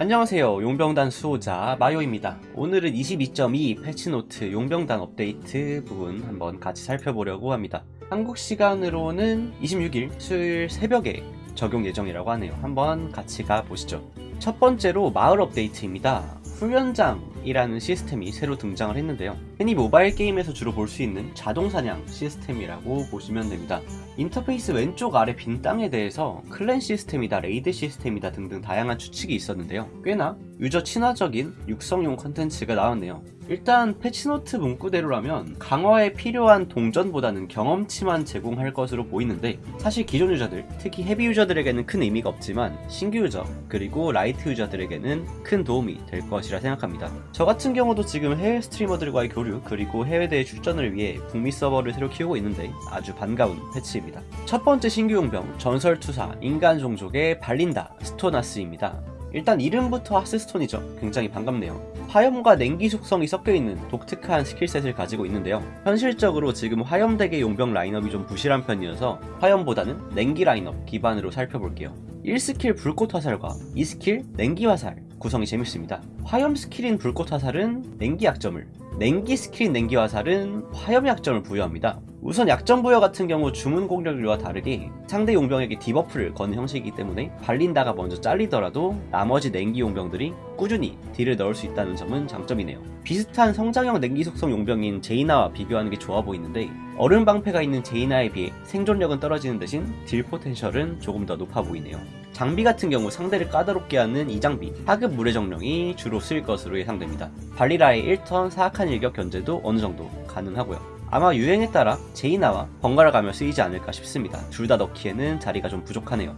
안녕하세요. 용병단 수호자 마요입니다. 오늘은 22.2 패치노트 용병단 업데이트 부분 한번 같이 살펴보려고 합니다. 한국 시간으로는 26일 수요일 새벽에 적용 예정이라고 하네요. 한번 같이 가보시죠. 첫 번째로 마을 업데이트입니다 훈련장이라는 시스템이 새로 등장을 했는데요. 흔히 모바일 게임에서 주로 볼 수 있는 자동사냥 시스템이라고 보시면 됩니다. 인터페이스 왼쪽 아래 빈 땅에 대해서 clan 시스템이다 raid 시스템이다 등등 다양한 추측이 있었는데요. 꽤나 유저 친화적인 육성용 컨텐츠가 나왔네요 일단 패치노트 문구대로라면 강화에 필요한 동전보다는 경험치만 제공할 것으로 보이는데 사실 기존 유저들 특히 헤비 유저들에게는 큰 의미가 없지만 신규 유저 그리고 라이트 유저들에게는 큰 도움이 될 것이라 생각합니다. 저 같은 경우도 지금 해외 스트리머들과의 교류 그리고 해외대회 출전을 위해 북미 서버를 새로 키우고 있는데 아주 반가운 패치입니다. 첫 번째 신규 용병 전설투사 인간 종족의 발린다 스톤하스입니다 일단 이름부터 하스스톤이죠. 굉장히 반갑네요. 화염과 냉기 속성이 섞여있는 독특한 skill set을 가지고 있는데요. 현실적으로 지금 화염대계 용병 라인업이 좀 부실한 편이어서 화염보다는 냉기 라인업 기반으로 살펴볼게요. 1스킬 불꽃 화살과 2스킬 냉기 화살 구성이 재밌습니다. 화염 스킬인 불꽃 화살은 냉기 약점을 냉기 스킬인 냉기 화살은 화염 약점을 부여합니다. 우선 약점 부여 같은 경우 주문 공격력과 다르게 상대 용병에게 debuff를 거는 형식이기 때문에 발린다가 먼저 잘리더라도 나머지 냉기 용병들이 꾸준히 딜을 넣을 수 있다는 점은 장점이네요. 비슷한 성장형 냉기 속성 용병인 제이나와 비교하는 게 좋아 보이는데 얼음 방패가 있는 제이나에 비해 생존력은 떨어지는 대신 딜 potential은 조금 더 높아 보이네요. 장비 같은 경우 상대를 까다롭게 하는 이 장비 하급 물의 정령이 주로 쓰일 것으로 예상됩니다. 발리라의 1턴 사악한 일격 견제도 어느 정도 가능하고요. 아마 유행에 따라 제이나와 번갈아 가며 쓰이지 않을까 싶습니다. 둘 다 넣기에는 자리가 좀 부족하네요.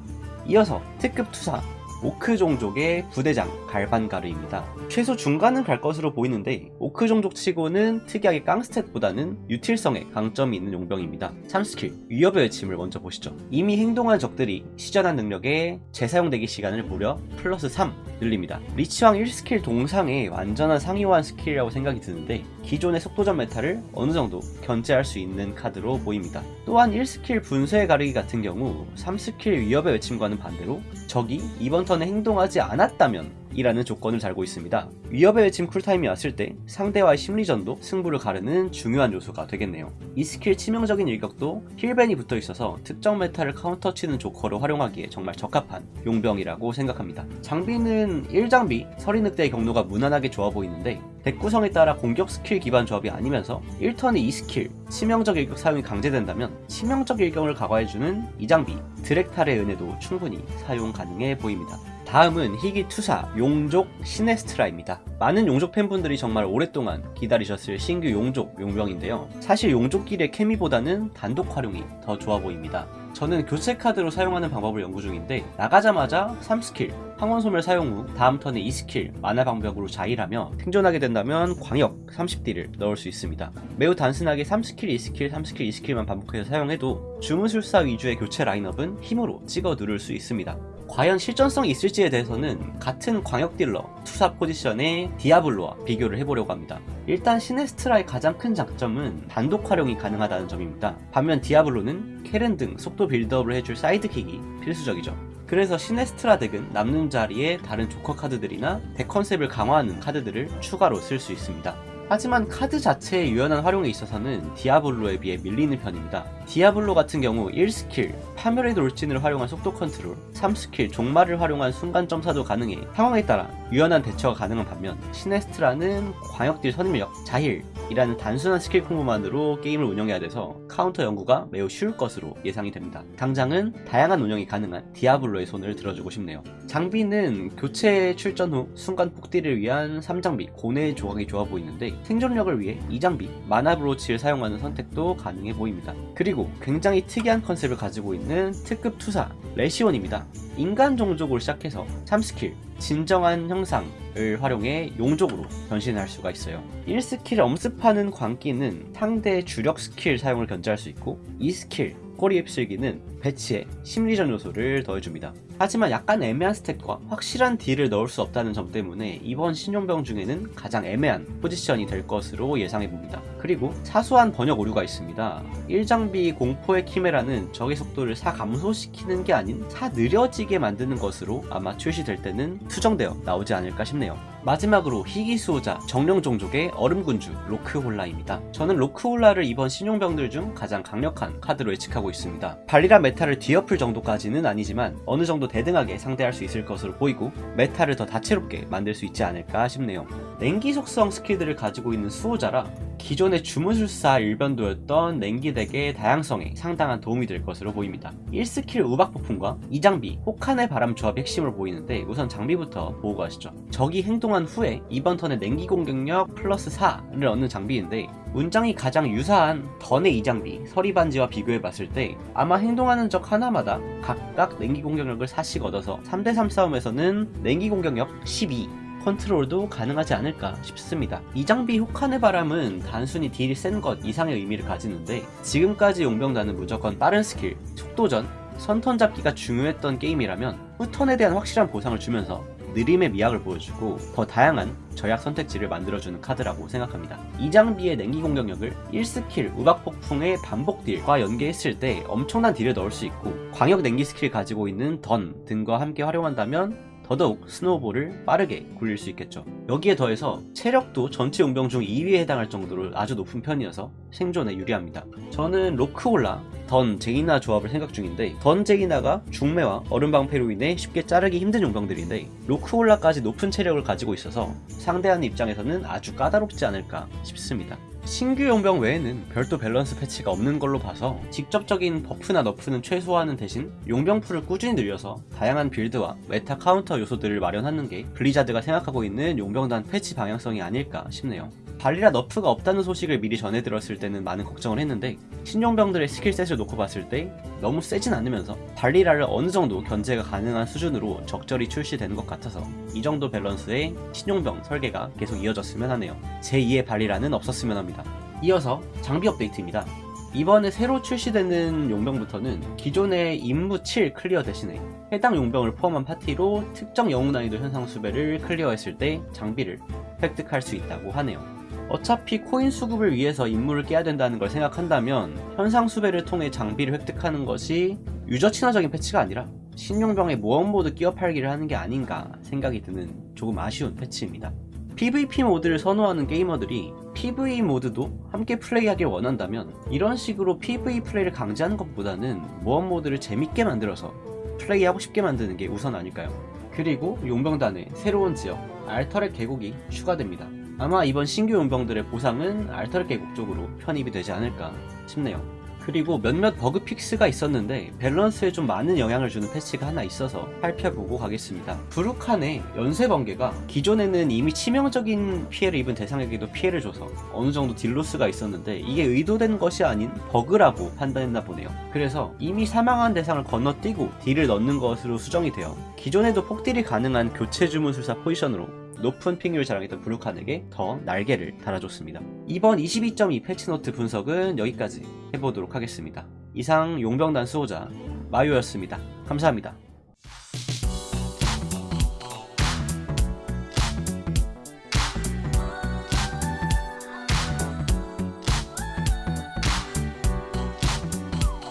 이어서 특급 투사 오크 종족의 부대장 갈반가르입니다. 최소 중간은 갈 것으로 보이는데 오크 종족 치고는 특이하게 깡스탯보다는 유틸성에 강점이 있는 용병입니다. 3스킬 위협의 외침을 먼저 보시죠. 이미 행동한 적들이 시전한 능력에 재사용 대기 시간을 무려 플러스 3 늘립니다. 리치왕 1스킬 동상의 완전한 상위호환 스킬이라고 생각이 드는데 기존의 속도전 meta를 어느 정도 견제할 수 있는 카드로 보입니다. 또한 1스킬 분쇄 가르기 같은 경우 3스킬 위협의 외침과는 반대로 적이 이번 턴에 행동하지 않았다면 이라는 조건을 달고 있습니다. 위협의 외침 쿨타임이 왔을 때 상대와의 심리전도 승부를 가르는 중요한 요소가 되겠네요. 이 스킬 치명적인 일격도 heal ban이 붙어 있어서 특정 meta를 카운터 치는 조커로 활용하기에 정말 적합한 용병이라고 생각합니다. 장비는 1장비 서리늑대의 격노가 무난하게 좋아 보이는데 deck 구성에 따라 공격 스킬 기반 조합이 아니면서 1턴에 2스킬 치명적 일격 사용이 강제된다면 치명적 일격을 강화해주는 이 장비 드렉탈의 은혜도 충분히 사용 가능해 보입니다. 다음은 희귀 투사 용족 시네스트라입니다. 많은 용족 팬분들이 정말 오랫동안 기다리셨을 신규 용족 용병인데요. 사실 용족끼리의 케미보다는 단독 활용이 더 좋아 보입니다. 저는 교체 카드로 사용하는 방법을 연구 중인데 나가자마자 3스킬 황혼소멸 사용 후 다음 턴에 2스킬 마나 방벽으로 자힐하며 생존하게 된다면 광역 30딜을 넣을 수 있습니다. 매우 단순하게 3스킬, 2스킬, 3스킬, 2스킬만 반복해서 사용해도 주문술사 위주의 교체 라인업은 힘으로 찍어 누를 수 있습니다. 과연 실전성이 있을지에 대해서는 같은 광역 딜러 투사 포지션의 디아블로와 비교를 해보려고 합니다. 일단 시네스트라의 가장 큰 장점은 단독 활용이 가능하다는 점입니다. 반면 디아블로는 케른 등 속도 빌드업을 해줄 sidekick이 필수적이죠. 그래서 시네스트라 deck은 남는 자리에 다른 조커 카드들이나 deck 컨셉을 강화하는 카드들을 추가로 쓸 수 있습니다. 하지만 카드 자체의 유연한 활용에 있어서는 디아블로에 비해 밀리는 편입니다. 디아블로 같은 경우 1스킬 파멸의 돌진을 활용한 속도 컨트롤 3스킬 종말을 활용한 순간 점사도 가능해 상황에 따라 유연한 대처가 가능한 반면 시네스트라는 광역딜 선입력, 자힐 이라는 단순한 스킬 콤보만으로 게임을 운영해야 돼서 카운터 연구가 매우 쉬울 것으로 예상이 됩니다. 당장은 다양한 운영이 가능한 디아블로의 손을 들어주고 싶네요. 장비는 교체 출전 후 순간 폭딜을 위한 3장비 고뇌 조각이 좋아 보이는데 생존력을 위해 2장비 마나 브로치를 사용하는 선택도 가능해 보입니다. 그리고 굉장히 특이한 컨셉을 가지고 있는 특급 투사 레시온입니다. 인간 종족으로 시작해서 3스킬 진정한 형상을 활용해 용족으로 변신할 수가 있어요 1스킬 엄습하는 광기는 상대의 주력 스킬 사용을 견제할 수 있고 2스킬 꼬리 휩쓸기는 배치에 심리전 요소를 더해줍니다. 하지만 약간 애매한 스택과 확실한 deal을 넣을 수 없다는 점 때문에 이번 신용병 중에는 가장 애매한 포지션이 될 것으로 예상해봅니다. 그리고 사소한 번역 오류가 있습니다. 1장비 공포의 키메라는 적의 속도를 사 감소시키는 게 아닌 사 느려지게 만드는 것으로 아마 출시될 때는 수정되어 나오지 않을까 싶네요. 마지막으로 희귀 수호자 정령 종족의 얼음군주 로크홀라입니다. 저는 로크홀라를 이번 신용병들 중 가장 강력한 카드로 예측하고 있습니다. 발리라 meta를 뒤엎을 정도까지는 아니지만 어느 정도 대등하게 상대할 수 있을 것으로 보이고 meta를 더 다채롭게 만들 수 있지 않을까 싶네요. 냉기 속성 스킬들을 가지고 있는 수호자라 기존의 주문술사 일변도였던 냉기 deck의 다양성에 상당한 도움이 될 것으로 보입니다. 1스킬 우박 폭풍과 2장비 혹한의 바람 조합이 핵심으로 보이는데 우선 장비부터 보고 가시죠. 적이 행동 한 후에 이번 턴에 냉기 공격력 플러스 4를 얻는 장비인데 문장이 가장 유사한 던의 2장비 서리반지와 비교해봤을 때 아마 행동하는 적 하나마다 각각 냉기 공격력을 4씩 얻어서 3대3 싸움에서는 냉기 공격력 12 컨트롤도 가능하지 않을까 싶습니다. 이 장비 혹한의 바람은 단순히 deal이 센 것 이상의 의미를 가지는데 지금까지 용병단은 무조건 빠른 스킬, 속도전, 선턴 잡기가 중요했던 게임이라면 후턴에 대한 확실한 보상을 주면서 느림의 미학을 보여주고 더 다양한 전략 선택지를 만들어주는 카드라고 생각합니다. 이 장비의 냉기 공격력을 1스킬 우박폭풍의 반복 deal과 연계했을 때 엄청난 deal을 넣을 수 있고 광역 냉기 스킬 가지고 있는 던 등과 함께 활용한다면 더더욱 snowball을 빠르게 굴릴 수 있겠죠. 여기에 더해서 체력도 전체 용병 중 2위에 해당할 정도로 아주 높은 편이어서 생존에 유리합니다. 저는 로크홀라, 던, 제이나 조합을 생각 중인데 던, 제이나가 중매와 얼음방패로 인해 쉽게 자르기 힘든 용병들인데 로크홀라까지 높은 체력을 가지고 있어서 상대하는 입장에서는 아주 까다롭지 않을까 싶습니다. 신규 용병 외에는 별도 밸런스 패치가 없는 걸로 봐서 직접적인 buff나 nerf는 최소화하는 대신 용병 pool을 꾸준히 늘려서 다양한 build와 meta 카운터 요소들을 마련하는 게 블리자드가 생각하고 있는 용병단 패치 방향성이 아닐까 싶네요. 발리라 nerf가 없다는 소식을 미리 전해 들었을 때는 많은 걱정을 했는데 신용병들의 skill set을 놓고 봤을 때 너무 세진 않으면서 발리라를 어느 정도 견제가 가능한 수준으로 적절히 출시되는 것 같아서 이 정도 밸런스의 신용병 설계가 계속 이어졌으면 하네요. 제2의 발리라는 없었으면 합니다. 이어서 장비 업데이트입니다. 이번에 새로 출시되는 용병부터는 기존의 임무 7 클리어 대신에 해당 용병을 포함한 파티로 특정 영웅 난이도 현상 수배를 클리어했을 때 장비를 획득할 수 있다고 하네요. 어차피 코인 수급을 위해서 임무를 깨야 된다는 걸 생각한다면 현상 수배를 통해 장비를 획득하는 것이 유저 친화적인 패치가 아니라 신용병의 모험 모드 끼어 팔기를 하는 게 아닌가 생각이 드는 조금 아쉬운 패치입니다. PVP 모드를 선호하는 게이머들이 PVE 모드도 함께 플레이하길 원한다면 이런 식으로 PVE 플레이를 강제하는 것보다는 모험 모드를 재밌게 만들어서 플레이하고 싶게 만드는 게 우선 아닐까요? 그리고 용병단의 새로운 지역 알터랙 계곡이 추가됩니다. 아마 이번 신규 용병들의 보상은 계곡 쪽으로 편입이 되지 않을까 싶네요. 그리고 몇몇 버그 fix가 있었는데 밸런스에 좀 많은 영향을 주는 패치가 하나 있어서 살펴보고 가겠습니다. 브루칸의 연쇄 번개가 기존에는 이미 치명적인 피해를 입은 대상에게도 피해를 줘서 어느 정도 deal loss가 있었는데 이게 의도된 것이 아닌 버그라고 판단했나 보네요. 그래서 이미 사망한 대상을 건너뛰고 deal을 넣는 것으로 수정이 되어 기존에도 폭딜이 가능한 교체 주문술사 포지션으로 높은 pick률을 자랑했던 브루칸에게 더 날개를 달아줬습니다. 이번 22.2 패치노트 분석은 여기까지 해보도록 하겠습니다. 이상 용병단 수호자 마요였습니다. 감사합니다.